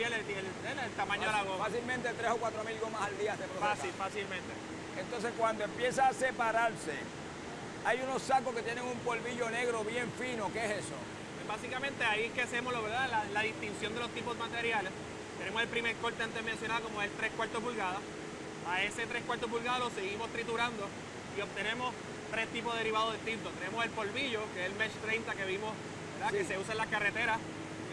cambiar el, el, tamaño de la goma. Fácilmente 3 o 4 mil gomas al día se procesa. Fácil, fácilmente. Entonces cuando empieza a separarse, hay unos sacos que tienen un polvillo negro bien fino, ¿qué es eso? Pues básicamente ahí es que hacemos ¿verdad? La, la, distinción de los tipos de materiales. Tenemos el primer corte antes mencionado como el 3 cuartos pulgadas. A ese 3 cuartos pulgadas lo seguimos triturando y obtenemos tres tipos de derivados distintos. Tenemos el polvillo, que es el Mesh 30 que vimos, que se usa en las carreteras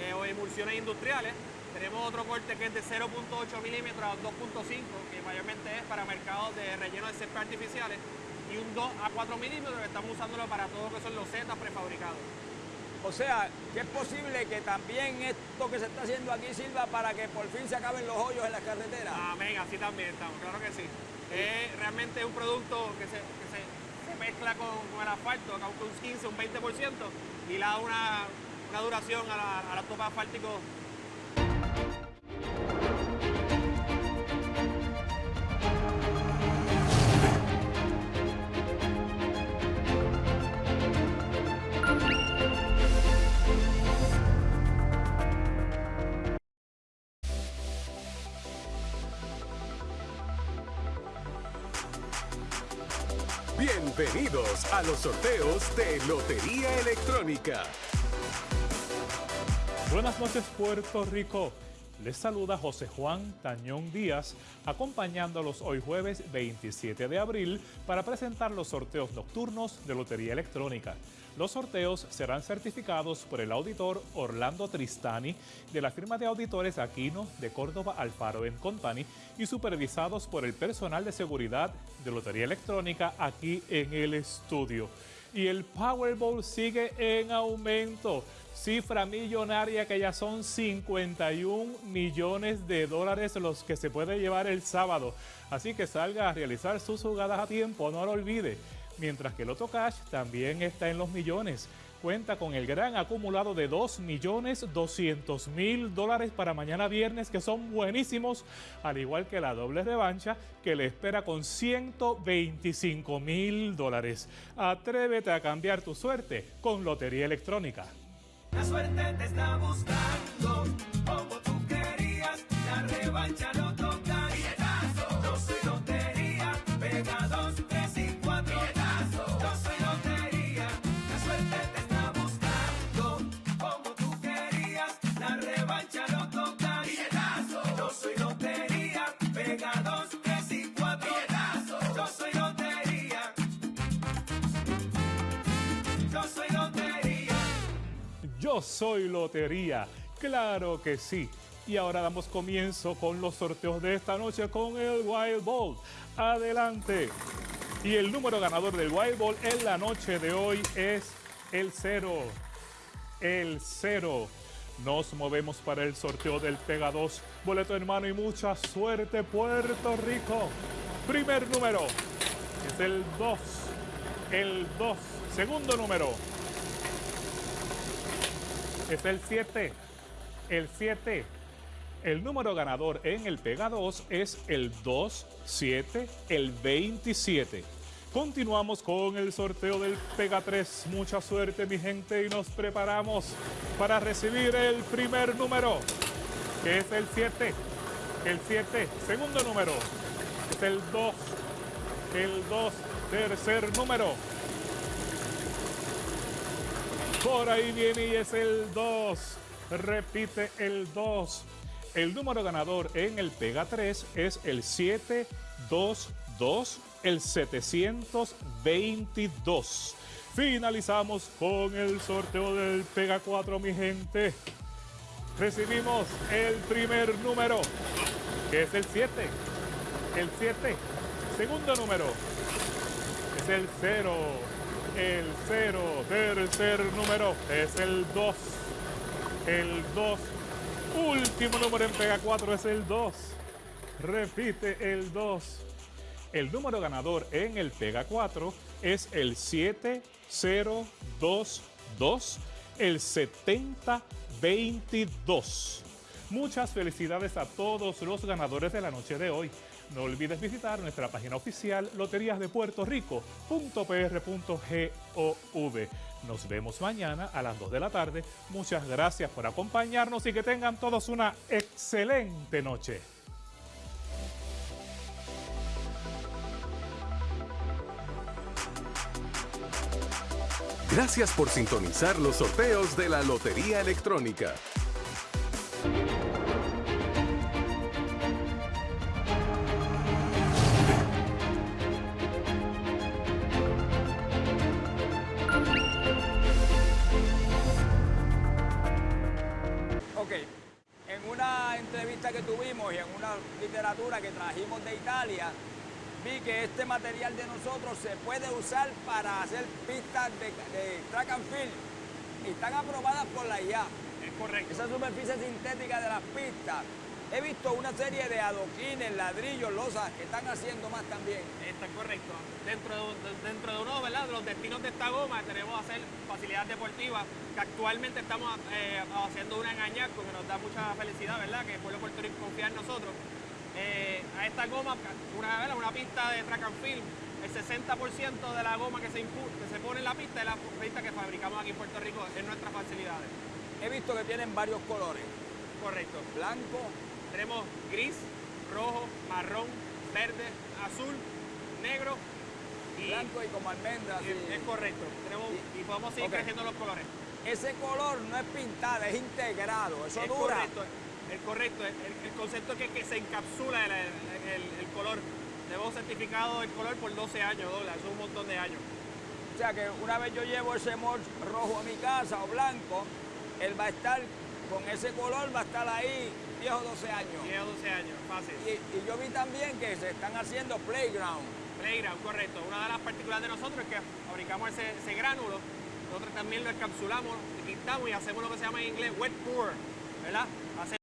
eh, o emulsiones industriales. Tenemos otro corte que es de 0.8 milímetros a 2.5, que mayormente es para mercados de relleno de césped artificiales, y un 2 a 4 milímetros que estamos usándolo para todo lo que son los setas prefabricados. O sea, que es posible que también esto que se está haciendo aquí sirva para que por fin se acaben los hoyos en las carreteras. Amén, así también estamos, claro que sí. Es realmente un producto que se, mezcla con, el asfalto, acá un 15, un 20%, y le da una, duración a la, a la topa asfáltico Bienvenidos a los sorteos de Lotería Electrónica. Buenas noches Puerto Rico. Les saluda José Juan Tañón Díaz, acompañándolos hoy jueves 27 de abril para presentar los sorteos nocturnos de Lotería Electrónica. Los sorteos serán certificados por el auditor Orlando Tristani de la firma de auditores Aquino de Córdoba Alfaro Company y supervisados por el personal de seguridad de Lotería Electrónica aquí en el estudio. Y el Powerball sigue en aumento cifra millonaria que ya son 51 millones de dólares los que se puede llevar el sábado. Así que salga a realizar sus jugadas a tiempo, no lo olvide. Mientras que el Otto Cash también está en los millones. Cuenta con el gran acumulado de 2 millones 200 mil dólares para mañana viernes que son buenísimos, al igual que la doble revancha que le espera con 125 mil dólares. Atrévete a cambiar tu suerte con Lotería Electrónica. La suerte te está buscando, como tú Soy Lotería, claro que sí. Y ahora damos comienzo con los sorteos de esta noche con el Wild Ball. Adelante. Y el número ganador del Wild Ball en la noche de hoy es el 0. El 0. Nos movemos para el sorteo del Pega 2. Boleto hermano y mucha suerte Puerto Rico. Primer número es el 2. El 2. Segundo número es el 7. El 7. El número ganador en el Pega 2 es el 2, 7, el 27. Continuamos con el sorteo del Pega 3. Mucha suerte mi gente y nos preparamos para recibir el primer número, que es el 7. El 7, segundo número, es el 2. El 2, tercer número, por ahí viene y es el 2. Repite el 2. El número ganador en el Pega 3 es el 722, el 722. Finalizamos con el sorteo del Pega 4, mi gente. Recibimos el primer número, que es el 7. El 7. Segundo número el 0 el 0. Tercer número es el 2. El 2. Último número en Pega 4 es el 2. Repite el 2. El número ganador en el Pega 4 es el 7022, el 7022. Muchas felicidades a todos los ganadores de la noche de hoy. No olvides visitar nuestra página oficial loteriasdepuertorico.pr.gov. Nos vemos mañana a las 2 de la tarde. Muchas gracias por acompañarnos y que tengan todos una excelente noche. Gracias por sintonizar los sorteos de la Lotería Electrónica. Ok, en una entrevista que tuvimos y en una literatura que trajimos de Italia, vi que este material de nosotros se puede usar para hacer pistas de, de track and field y están aprobadas por la IA. Es correcto. Esa superficie sintética de las pistas. He visto una serie de adoquines, ladrillos, losas que están haciendo más también. Está correcto. Dentro de, de- dentro de uno ¿verdad? de los destinos de esta goma tenemos hacer facilidades deportivas que actualmente estamos eh, haciendo una en Añasco que nos da mucha felicidad, ¿verdad? Que el pueblo de Puerto Rico confía en nosotros. Eh, a esta goma, una, ¿verdad? una pista de track and field, el 60% de la goma que se, que se pone en la pista es la pista que fabricamos aquí en Puerto Rico en nuestras facilidades. He visto que tienen varios colores. Correcto. Blanco, Tenemos gris, rojo, marrón, verde, azul, negro y blanco y como almendra. y- así. es correcto. Tenemos, y podemos seguir creciendo los colores. Ese color no es pintado, es integrado. Eso es dura. correcto. El correcto. El, el concepto es que, que se encapsula el, el- el- el color. Tenemos certificado el color por 12 años, dólares. Un montón de años. O sea que una vez yo llevo ese mulch rojo a mi casa o blanco, él va a estar con ese color, va a estar ahí 10 o 12 años. 10 o 12 años, fácil. Y, y yo vi también que se están haciendo playground. Playground, correcto. Una de las particularidades de nosotros es que fabricamos ese, ese gránulo, nosotros también lo encapsulamos, lo pintamos y hacemos lo que se llama en inglés wet pour, ¿verdad? Hacer